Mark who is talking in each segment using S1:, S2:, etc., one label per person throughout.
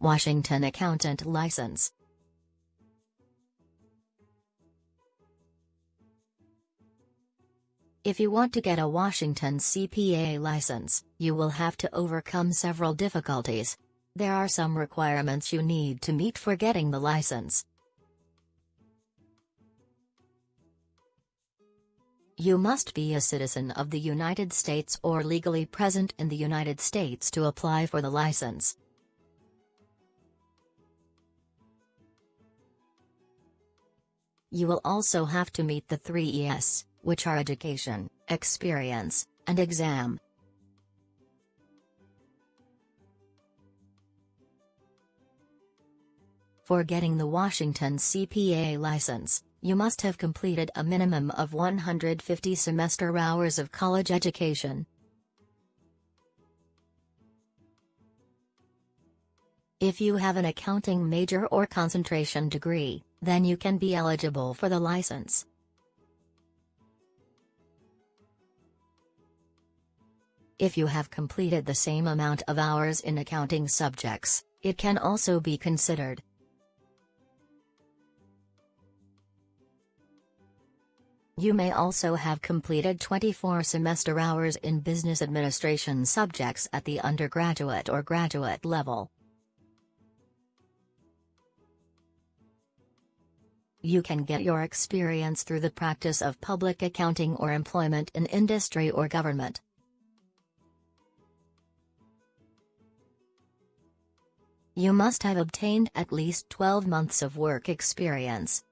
S1: Washington Accountant License. If you want to get a Washington CPA license, you will have to overcome several difficulties. There are some requirements you need to meet for getting the license. You must be a citizen of the United States or legally present in the United States to apply for the license. You will also have to meet the three ES, which are education, experience, and exam. For getting the Washington CPA license, you must have completed a minimum of 150 semester hours of college education. If you have an accounting major or concentration degree, then you can be eligible for the license. If you have completed the same amount of hours in accounting subjects, it can also be considered. You may also have completed 24 semester hours in business administration subjects at the undergraduate or graduate level. You can get your experience through the practice of public accounting or employment in industry or government. You must have obtained at least 12 months of work experience.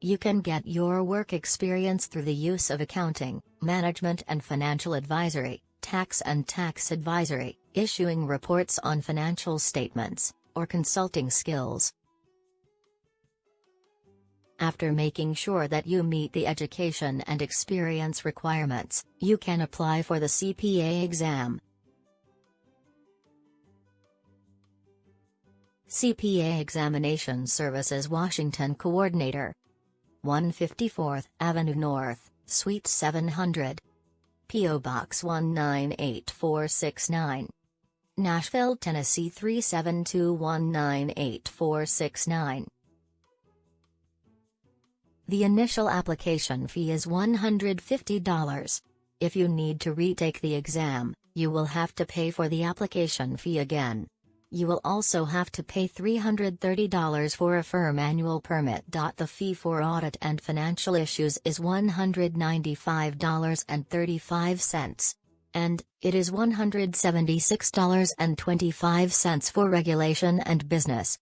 S1: You can get your work experience through the use of accounting, management and financial advisory, tax and tax advisory, issuing reports on financial statements, or consulting skills. After making sure that you meet the education and experience requirements, you can apply for the CPA exam. CPA Examination Services Washington Coordinator 154th Avenue North, Suite 700. P.O. Box 198469. Nashville, Tennessee 372198469. The initial application fee is $150. If you need to retake the exam, you will have to pay for the application fee again. You will also have to pay $330 for a firm annual permit. The fee for audit and financial issues is $195.35. And, it is $176.25 for regulation and business.